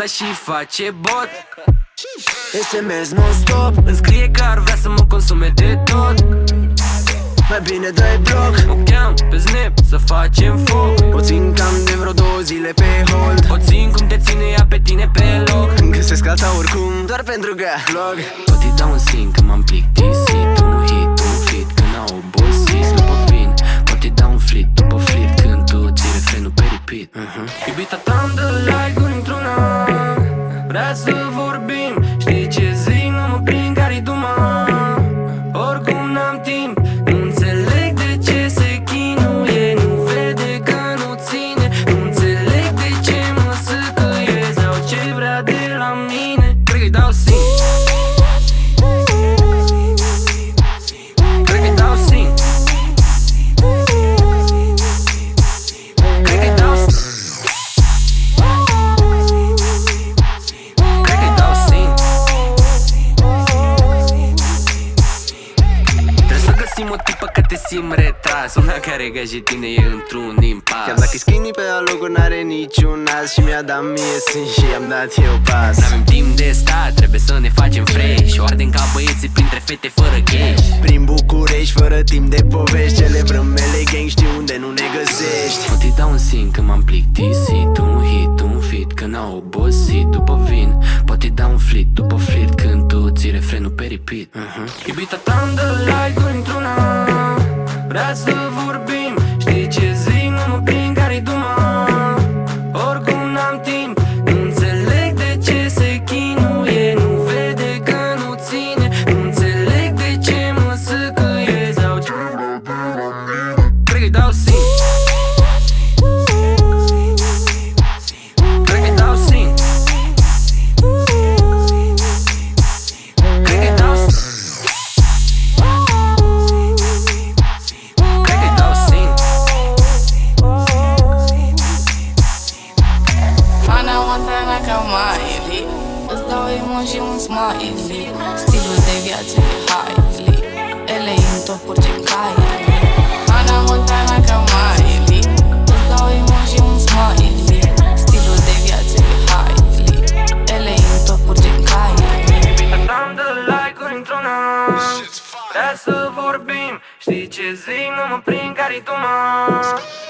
asta și face bot. SMS non-stop Îmi scrie că ar vrea să mă consume de tot. Mai bine dai bloc. O cheam pe Snap să facem foc. O țin cam de vreo două zile pe hold. O țin cum te ține ea pe tine pe loc. Găsesc alta oricum, doar pentru că vlog. Pot îi dau un sin că m-am plictisit uh-huh. Iubita ta-mi dă like-uri într-una Vrea să vorbim tipă că te simt retras. Una care ca și tine e într-un impas. Chiar dacă-i skinny pe alogul n-are niciun nas Și mi-a dat mie sin și i-am dat eu pas. N-avem timp de stat, trebuie să ne facem fresh. O ardem ca băieții printre fete fără cash. Prin București, fără timp de povești Celebrăm mele gang, știu unde nu ne găsești. Pot îi dau un sin că m-am plictisit refrenul pe repeat. Uh-huh. Iubita ta-mi dă like-uri într-una Vrea să vorbim. Știi ce zic, nu mă prind care-i duma Oricum n-am timp Nu înțeleg de ce se chinuie. Nu vede că nu ține Nu înțeleg de ce mă săcăie Sau ce? Cred că-i dau Montana ca Miley Îți dau emoji și un smiley. Stilul de viață e highly Ele în topuri gen Kylie Ana Montana ca Miley Îți dau emoji și un smiley. Stilul de viață e highly Ele în topuri gen Kylie Am de like-uri într-una Vrea să vorbim Știi ce zic, nu mă prind care-i tuma Oricum n-am timp